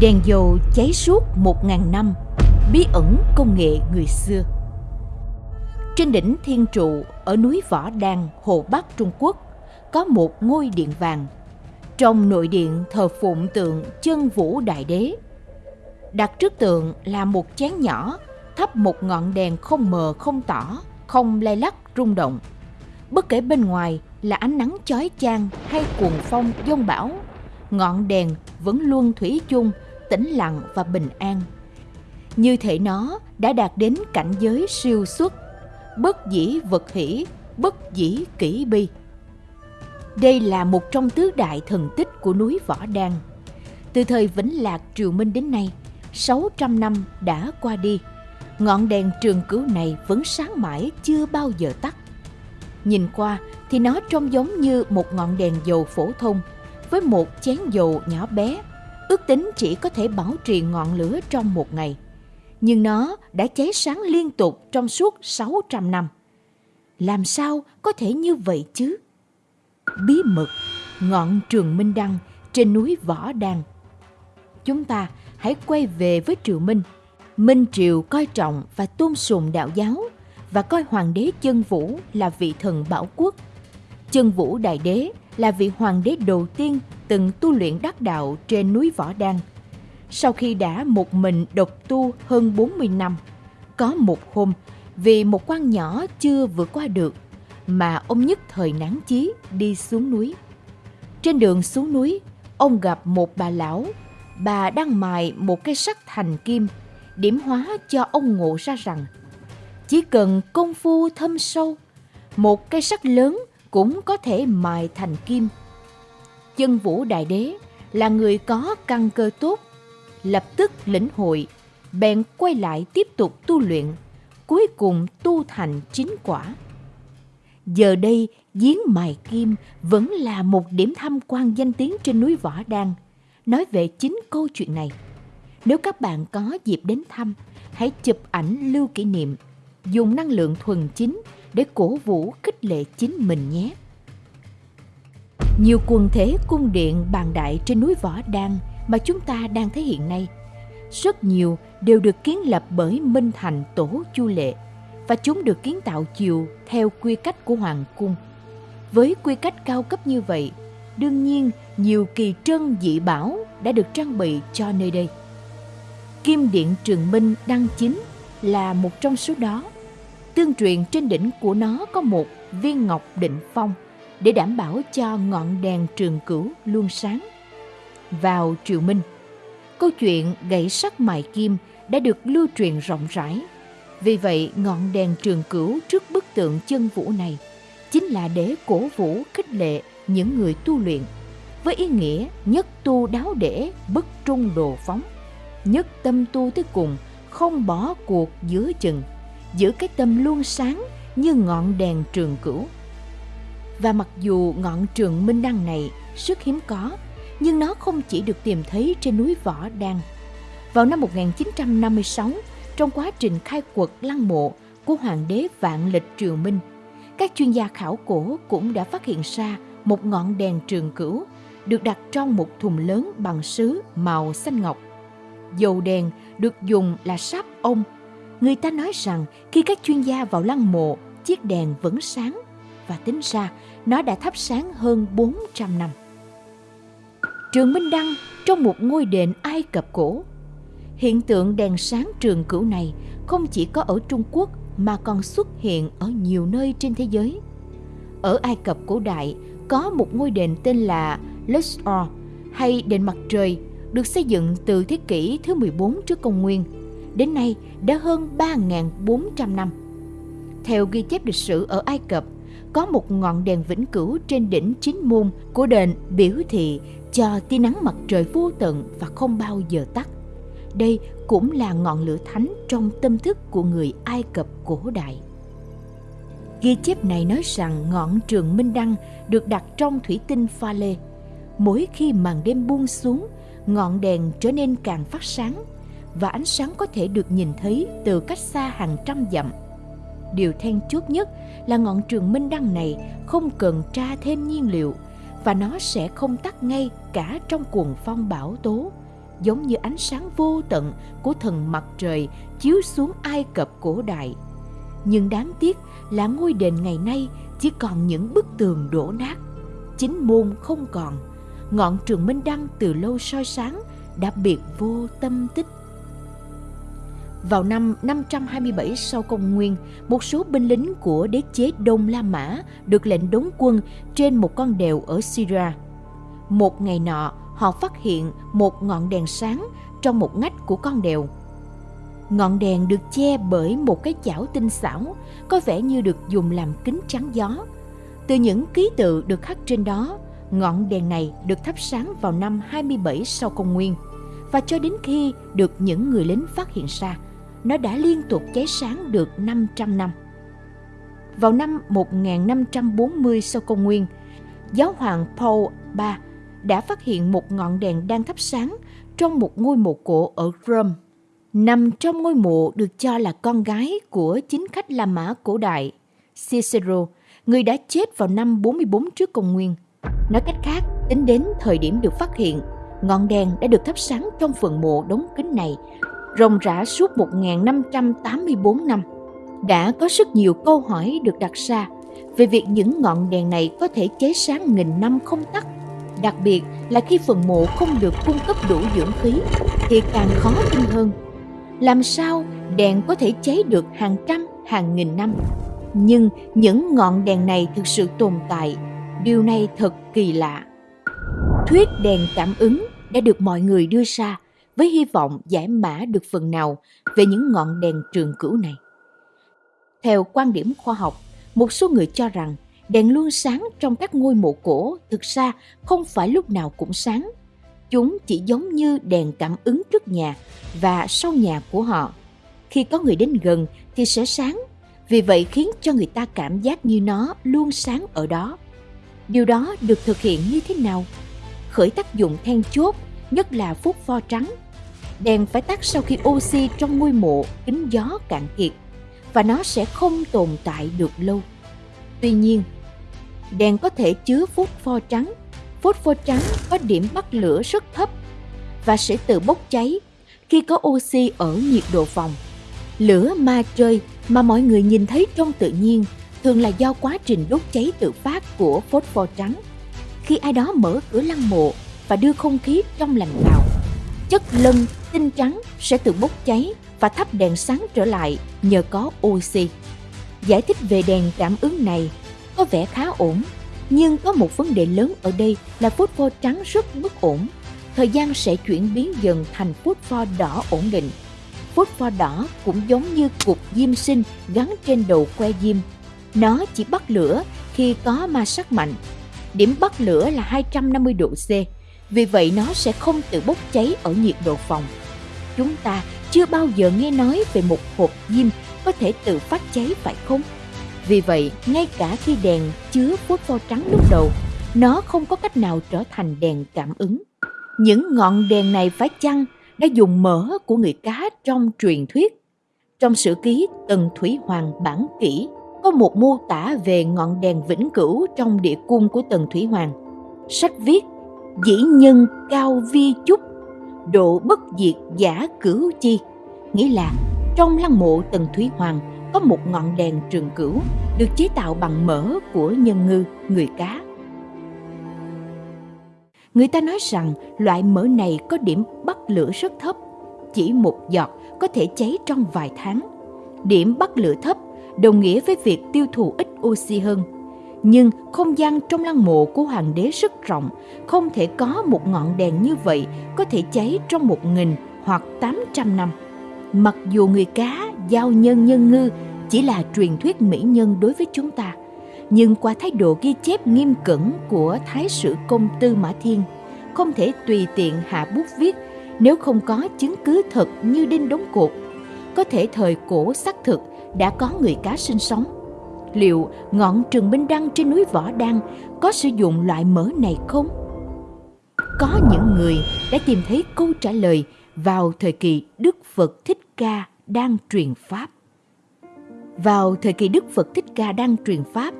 Đèn dầu cháy suốt một ngàn năm, bí ẩn công nghệ người xưa. Trên đỉnh Thiên Trụ ở núi Võ Đan, Hồ Bắc, Trung Quốc, có một ngôi điện vàng. Trong nội điện thờ phụng tượng chân vũ đại đế. Đặt trước tượng là một chén nhỏ, thắp một ngọn đèn không mờ không tỏ, không lay lắc rung động. Bất kể bên ngoài là ánh nắng chói chang hay cuồng phong giông bão, ngọn đèn vẫn luôn thủy chung tĩnh lặng và bình an. Như thể nó đã đạt đến cảnh giới siêu xuất, bất dĩ vật hỷ, bất dĩ kỷ bi. Đây là một trong tứ đại thần tích của núi Võ Đan. Từ thời Vĩnh Lạc Triều Minh đến nay, 600 năm đã qua đi, ngọn đèn trường cứu này vẫn sáng mãi chưa bao giờ tắt. Nhìn qua thì nó trông giống như một ngọn đèn dầu phổ thông với một chén dầu nhỏ bé ước tính chỉ có thể bảo trì ngọn lửa trong một ngày. Nhưng nó đã cháy sáng liên tục trong suốt 600 năm. Làm sao có thể như vậy chứ? Bí mật, ngọn trường Minh Đăng trên núi Võ Đàn. Chúng ta hãy quay về với Triều Minh. Minh Triều coi trọng và tôn sùng đạo giáo và coi Hoàng đế Chân Vũ là vị thần bảo quốc. Chân Vũ Đại Đế là vị hoàng đế đầu tiên từng tu luyện đắc đạo trên núi Võ Đan. Sau khi đã một mình độc tu hơn 40 năm, có một hôm vì một quan nhỏ chưa vượt qua được mà ông nhất thời nản chí đi xuống núi. Trên đường xuống núi, ông gặp một bà lão. Bà đang mài một cây sắt thành kim, điểm hóa cho ông ngộ ra rằng chỉ cần công phu thâm sâu, một cây sắt lớn cũng có thể mài thành kim. Chân Vũ Đại Đế là người có căn cơ tốt, lập tức lĩnh hội, bèn quay lại tiếp tục tu luyện, cuối cùng tu thành chính quả. Giờ đây, giếng mài kim vẫn là một điểm tham quan danh tiếng trên núi Võ Đan. Nói về chính câu chuyện này. Nếu các bạn có dịp đến thăm, hãy chụp ảnh lưu kỷ niệm, dùng năng lượng thuần chính để cổ vũ khích lệ chính mình nhé. Nhiều quần thể cung điện bàn đại trên núi Võ Đan mà chúng ta đang thấy hiện nay, rất nhiều đều được kiến lập bởi Minh Thành Tổ Chu Lệ và chúng được kiến tạo chiều theo quy cách của Hoàng Cung. Với quy cách cao cấp như vậy, đương nhiên nhiều kỳ trân dị bảo đã được trang bị cho nơi đây. Kim Điện Trường Minh đăng chính là một trong số đó. Tương truyền trên đỉnh của nó có một viên ngọc định phong để đảm bảo cho ngọn đèn trường cửu luôn sáng. Vào triều minh, câu chuyện gãy sắt mài kim đã được lưu truyền rộng rãi. Vì vậy, ngọn đèn trường cửu trước bức tượng chân vũ này chính là để cổ vũ khích lệ những người tu luyện với ý nghĩa nhất tu đáo để bất trung đồ phóng nhất tâm tu tới cùng không bỏ cuộc giữa chừng giữ cái tâm luôn sáng như ngọn đèn trường cửu và mặc dù ngọn trường Minh Đăng này rất hiếm có, nhưng nó không chỉ được tìm thấy trên núi Võ Đan. Vào năm 1956, trong quá trình khai quật lăng mộ của Hoàng đế Vạn Lịch Triều Minh, các chuyên gia khảo cổ cũng đã phát hiện ra một ngọn đèn trường cửu được đặt trong một thùng lớn bằng sứ màu xanh ngọc. Dầu đèn được dùng là sáp ông. Người ta nói rằng khi các chuyên gia vào lăng mộ, chiếc đèn vẫn sáng và tính ra nó đã thắp sáng hơn 400 năm. Trường Minh Đăng trong một ngôi đền Ai Cập cổ. Hiện tượng đèn sáng trường cửu này không chỉ có ở Trung Quốc mà còn xuất hiện ở nhiều nơi trên thế giới. Ở Ai Cập cổ đại có một ngôi đền tên là Luxor hay đền mặt trời được xây dựng từ thế kỷ thứ 14 trước công nguyên. Đến nay đã hơn 3.400 năm. Theo ghi chép lịch sử ở Ai Cập, có một ngọn đèn vĩnh cửu trên đỉnh chính môn của đền biểu thị cho tia nắng mặt trời vô tận và không bao giờ tắt. Đây cũng là ngọn lửa thánh trong tâm thức của người Ai Cập cổ đại. Ghi chép này nói rằng ngọn trường Minh Đăng được đặt trong thủy tinh pha lê. Mỗi khi màn đêm buông xuống, ngọn đèn trở nên càng phát sáng và ánh sáng có thể được nhìn thấy từ cách xa hàng trăm dặm Điều then chốt nhất là ngọn trường minh đăng này không cần tra thêm nhiên liệu và nó sẽ không tắt ngay cả trong cuồng phong bão tố giống như ánh sáng vô tận của thần mặt trời chiếu xuống Ai Cập cổ đại. Nhưng đáng tiếc là ngôi đền ngày nay chỉ còn những bức tường đổ nát, chính môn không còn, ngọn trường Minh Đăng từ lâu soi sáng đã biệt vô tâm tích. Vào năm 527 sau công nguyên, một số binh lính của đế chế Đông La Mã được lệnh đóng quân trên một con đèo ở Syria. Một ngày nọ, họ phát hiện một ngọn đèn sáng trong một ngách của con đèo. Ngọn đèn được che bởi một cái chảo tinh xảo, có vẻ như được dùng làm kính chắn gió. Từ những ký tự được khắc trên đó, ngọn đèn này được thắp sáng vào năm 27 sau công nguyên và cho đến khi được những người lính phát hiện ra, nó đã liên tục cháy sáng được 500 năm. Vào năm 1540 sau công nguyên, giáo hoàng Paul III đã phát hiện một ngọn đèn đang thắp sáng trong một ngôi mộ cổ ở Rome. Nằm trong ngôi mộ được cho là con gái của chính khách La Mã cổ đại, Cicero, người đã chết vào năm 44 trước công nguyên. Nói cách khác, tính đến thời điểm được phát hiện, ngọn đèn đã được thắp sáng trong phần mộ đống kính này, rộng rã suốt 1584 năm. Đã có rất nhiều câu hỏi được đặt ra về việc những ngọn đèn này có thể cháy sáng nghìn năm không tắt, đặc biệt là khi phần mộ không được cung cấp đủ dưỡng khí thì càng khó tin hơn làm sao đèn có thể cháy được hàng trăm, hàng nghìn năm nhưng những ngọn đèn này thực sự tồn tại, điều này thật kỳ lạ thuyết đèn cảm ứng đã được mọi người đưa ra với hy vọng giải mã được phần nào về những ngọn đèn trường cửu này theo quan điểm khoa học một số người cho rằng đèn luôn sáng trong các ngôi mộ cổ thực ra không phải lúc nào cũng sáng. Chúng chỉ giống như đèn cảm ứng trước nhà và sau nhà của họ. Khi có người đến gần thì sẽ sáng, vì vậy khiến cho người ta cảm giác như nó luôn sáng ở đó. Điều đó được thực hiện như thế nào? Khởi tác dụng then chốt, nhất là phốt pho trắng. Đèn phải tắt sau khi oxy trong ngôi mộ kính gió cạn kiệt và nó sẽ không tồn tại được lâu. Tuy nhiên, đèn có thể chứa phốt pho trắng. Phốt pho trắng có điểm bắt lửa rất thấp và sẽ tự bốc cháy khi có oxy ở nhiệt độ phòng. Lửa ma chơi mà mọi người nhìn thấy trong tự nhiên thường là do quá trình đốt cháy tự phát của phốt pho trắng. Khi ai đó mở cửa lăng mộ và đưa không khí trong lành vào, chất lân tinh trắng sẽ tự bốc cháy và thắp đèn sáng trở lại nhờ có oxy. Giải thích về đèn cảm ứng này có vẻ khá ổn, nhưng có một vấn đề lớn ở đây là phốt pho trắng rất bất ổn. Thời gian sẽ chuyển biến dần thành phốt pho đỏ ổn định. Phốt pho đỏ cũng giống như cục diêm sinh gắn trên đầu que diêm. Nó chỉ bắt lửa khi có ma sát mạnh. Điểm bắt lửa là 250 độ C, vì vậy nó sẽ không tự bốc cháy ở nhiệt độ phòng. Chúng ta chưa bao giờ nghe nói về một hộp diêm có thể tự phát cháy phải không? Vì vậy, ngay cả khi đèn chứa phốt pho trắng lúc đầu, nó không có cách nào trở thành đèn cảm ứng. Những ngọn đèn này phải chăng đã dùng mỡ của người cá trong truyền thuyết. Trong sử ký Tần Thủy Hoàng bản kỷ có một mô tả về ngọn đèn vĩnh cửu trong địa cung của Tần Thủy Hoàng. Sách viết dĩ nhân cao vi chúc độ bất diệt giả cửu chi nghĩa là trong lăng mộ Tần thúy Hoàng có một ngọn đèn trường cửu được chế tạo bằng mỡ của nhân ngư, người cá. Người ta nói rằng loại mỡ này có điểm bắt lửa rất thấp, chỉ một giọt có thể cháy trong vài tháng. Điểm bắt lửa thấp đồng nghĩa với việc tiêu thụ ít oxy hơn. Nhưng không gian trong lăng mộ của hoàng đế rất rộng, không thể có một ngọn đèn như vậy có thể cháy trong một nghìn hoặc tám trăm năm. Mặc dù người cá, giao nhân nhân ngư chỉ là truyền thuyết mỹ nhân đối với chúng ta, nhưng qua thái độ ghi chép nghiêm cẩn của Thái sử công tư Mã Thiên, không thể tùy tiện hạ bút viết nếu không có chứng cứ thật như đinh đóng cột. Có thể thời cổ xác thực đã có người cá sinh sống. Liệu ngọn trường Minh Đăng trên núi Võ Đăng có sử dụng loại mỡ này không? Có những người đã tìm thấy câu trả lời vào thời kỳ Đức Phật Thích Ca đang truyền Pháp. Vào thời kỳ Đức Phật Thích Ca đang truyền Pháp,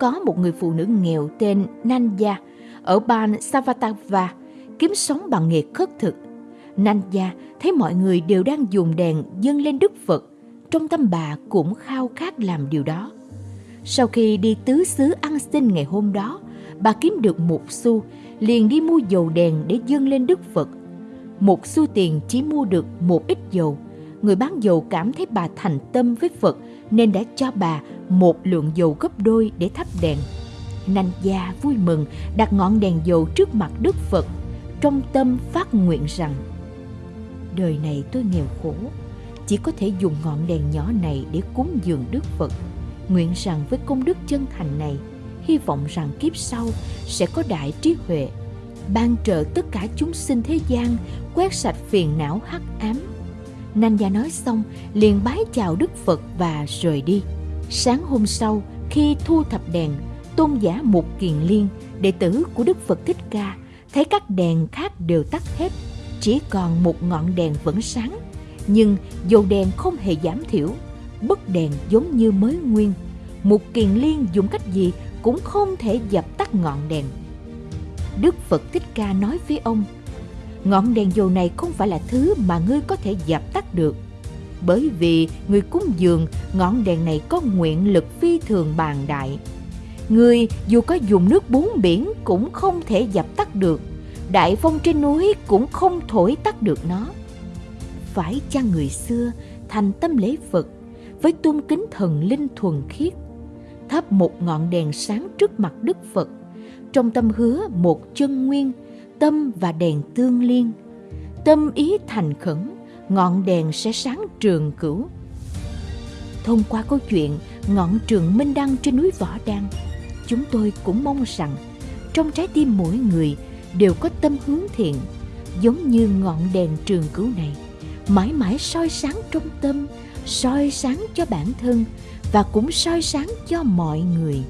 có một người phụ nữ nghèo tên Nanya ở bang Savatava kiếm sống bằng nghề khất thực. Nanya gia thấy mọi người đều đang dùng đèn dâng lên Đức Phật, trong tâm bà cũng khao khát làm điều đó. Sau khi đi tứ xứ ăn xin ngày hôm đó, bà kiếm được một xu, liền đi mua dầu đèn để dâng lên Đức Phật. Một xu tiền chỉ mua được một ít dầu. Người bán dầu cảm thấy bà thành tâm với Phật nên đã cho bà một lượng dầu gấp đôi để thắp đèn. Nanh gia vui mừng đặt ngọn đèn dầu trước mặt Đức Phật, trong tâm phát nguyện rằng Đời này tôi nghèo khổ, chỉ có thể dùng ngọn đèn nhỏ này để cúng dường Đức Phật. Nguyện rằng với công đức chân thành này, hy vọng rằng kiếp sau sẽ có đại trí huệ, ban trợ tất cả chúng sinh thế gian, quét sạch phiền não hắc ám. Nanh gia nói xong, liền bái chào Đức Phật và rời đi. Sáng hôm sau, khi thu thập đèn, tôn giả Mục Kiền Liên, đệ tử của Đức Phật Thích Ca, thấy các đèn khác đều tắt hết, chỉ còn một ngọn đèn vẫn sáng, nhưng dầu đèn không hề giảm thiểu, bức đèn giống như mới nguyên. một Kiền Liên dùng cách gì cũng không thể dập tắt ngọn đèn. Đức Phật Thích Ca nói với ông, ngọn đèn dầu này không phải là thứ mà ngươi có thể dập tắt được. Bởi vì người cúng dường ngọn đèn này có nguyện lực phi thường bàn đại, Người dù có dùng nước bốn biển cũng không thể dập tắt được, đại phong trên núi cũng không thổi tắt được nó. Phải chăng người xưa thành tâm lễ Phật với tôn kính thần linh thuần khiết, thắp một ngọn đèn sáng trước mặt Đức Phật, trong tâm hứa một chân nguyên, tâm và đèn tương liên, tâm ý thành khẩn, ngọn đèn sẽ sáng trường cửu. Thông qua câu chuyện ngọn trường minh đăng trên núi Võ Đăng, chúng tôi cũng mong rằng trong trái tim mỗi người đều có tâm hướng thiện giống như ngọn đèn trường cửu này mãi mãi soi sáng trong tâm soi sáng cho bản thân và cũng soi sáng cho mọi người.